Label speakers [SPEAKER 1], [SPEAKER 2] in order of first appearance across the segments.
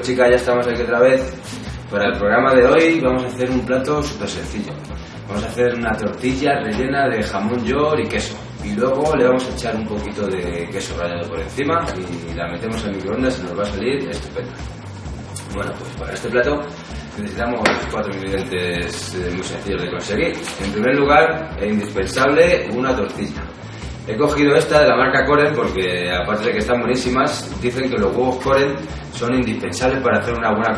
[SPEAKER 1] chicas, ya estamos aquí otra vez. Para el programa de hoy vamos a hacer un plato súper sencillo. Vamos a hacer una tortilla rellena de jamón york y queso. Y luego le vamos a echar un poquito de queso rallado por encima y la metemos en microondas y nos va a salir estupenda. Bueno, pues para este plato necesitamos cuatro ingredientes eh, muy sencillos de conseguir. En primer lugar, es indispensable una tortilla. He cogido esta de la marca Coren porque, aparte de que están buenísimas, dicen que los huevos Coren son indispensables para hacer una buena,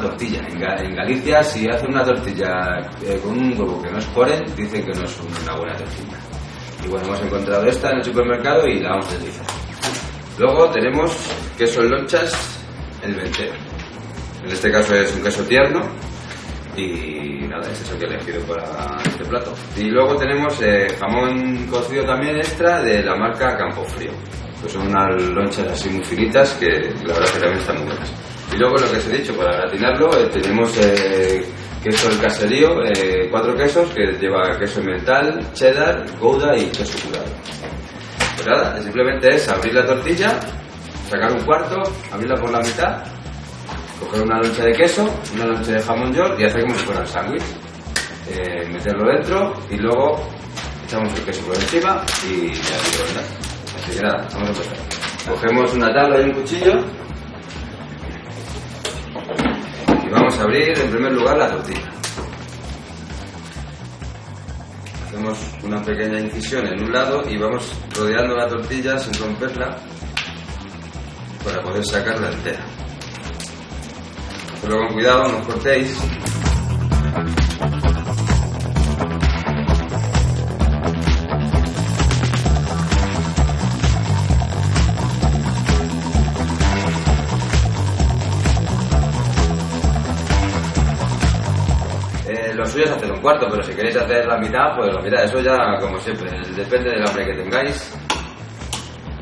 [SPEAKER 1] tortilla. En, Galicia, si hacen una tortilla eh, con un huevo que no es Coren, dicen que no es una buena tortilla. Y bueno, hemos encontrado esta en el supermercado y la vamos a utilizar. Luego tenemos queso en lonchas, el ventero. En este caso es un queso tierno y nada, es eso que he elegido para este plato. Y luego tenemos eh, jamón cocido también extra de la marca Campofrío. Pues son unas lonchas así muy finitas que la verdad que también están muy buenas. Y luego lo que os he dicho, para gratinarlo eh, tenemos eh, queso del caserío, cuatro quesos que lleva queso mental, cheddar, gouda y queso curado. Pues nada, simplemente es abrir la tortilla, sacar un cuarto, abrirla por la mitad coger una loncha de queso, una loncha de jamón york y hacer como si fuera un sándwich. Eh, meterlo dentro y luego echamos el queso por encima y ya ¿verdad? Así que nada, vamos a empezar. Cogemos una tabla y un cuchillo y vamos a abrir en primer lugar la tortilla. Hacemos una pequeña incisión en un lado y vamos rodeando la tortilla sin romperla para poder sacarla entera. Pero con cuidado, no os cortéis. Eh, lo suyo es hacer un cuarto, pero si queréis hacer la mitad, pues la mitad. Eso ya, como siempre, depende del hambre que tengáis.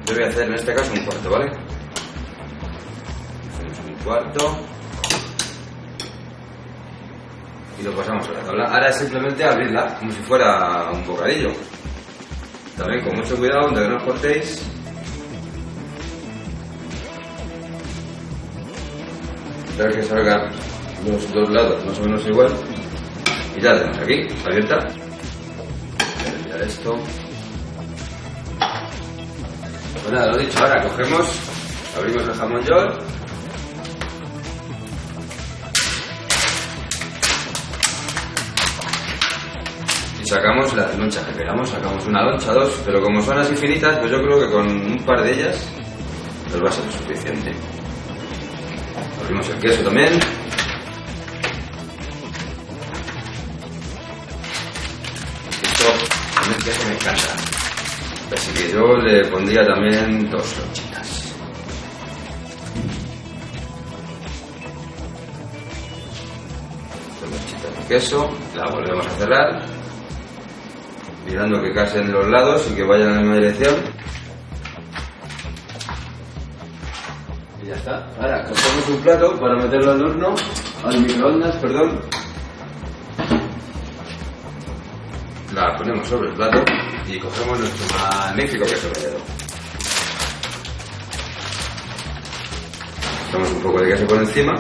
[SPEAKER 1] Yo voy a hacer en este caso un cuarto, ¿vale? Hacemos un cuarto y lo pasamos a la tabla. Ahora es simplemente abrirla como si fuera un bocadillo. También con mucho cuidado donde no os cortéis. Espero que salgan los dos lados más o menos igual. Y ya tenemos aquí, abierta. Voy a esto. Pues lo dicho, ahora cogemos, abrimos el jamón york sacamos las lonchas que queramos, sacamos una loncha, dos, pero como son así finitas, pues yo creo que con un par de ellas nos va a ser suficiente. Abrimos el queso también. Esto, también el queso me encanta. Así que yo le pondría también dos lonchitas. Dos lonchitas de queso, la volvemos a cerrar mirando que casen los lados y que vayan en la misma dirección. Y ya está. Ahora cogemos un plato para meterlo al horno, al microondas, perdón. La ponemos sobre el plato y cogemos nuestro magnífico queso rallado. Echamos un poco de queso por encima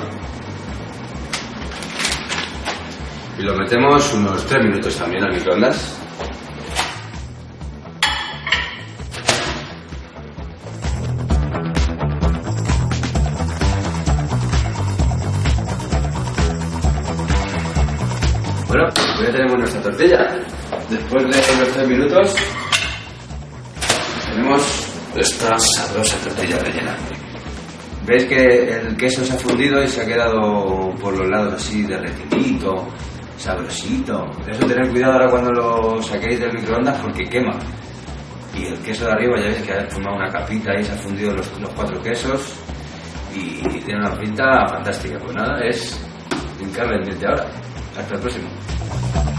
[SPEAKER 1] y lo metemos unos 3 minutos también al microondas. Bueno, pues ya tenemos nuestra tortilla. Después de los tres minutos, tenemos esta sabrosa tortilla rellena. Veis que el queso se ha fundido y se ha quedado por los lados así derretidito, sabrosito. Eso tener cuidado ahora cuando lo saquéis del microondas porque quema. Y el queso de arriba ya veis que ha formado una capita y se ha fundido los, los cuatro quesos y tiene una pinta fantástica. Pues nada, es hincarle el ahora. Hasta el próximo.